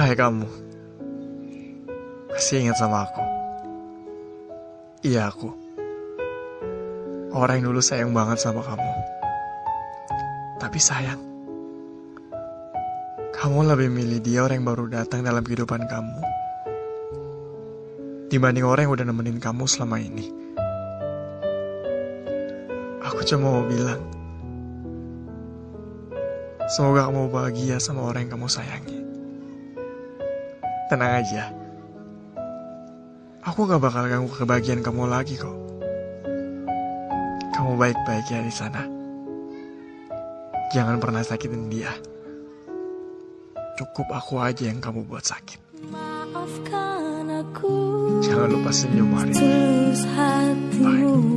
Hai kamu. Masih ingat sama aku? Iya aku. Orang yang dulu sayang banget sama kamu. Tapi sayang. Kamu lebih milih dia orang yang baru datang dalam kehidupan kamu Dibanding orang yang udah nemenin kamu selama ini. Aku cuma mau bilang Semoga kamu bahagia sama orang yang kamu sayangi Tenang aja. Aku gak bakal ganggu kebahagiaan kamu lagi kok. Kamu baik-baik ya di sana. Jangan pernah sakitin dia. Cukup aku aja yang kamu buat sakit. Maafkan aku Jangan lupa senyum hari ini. Hatimu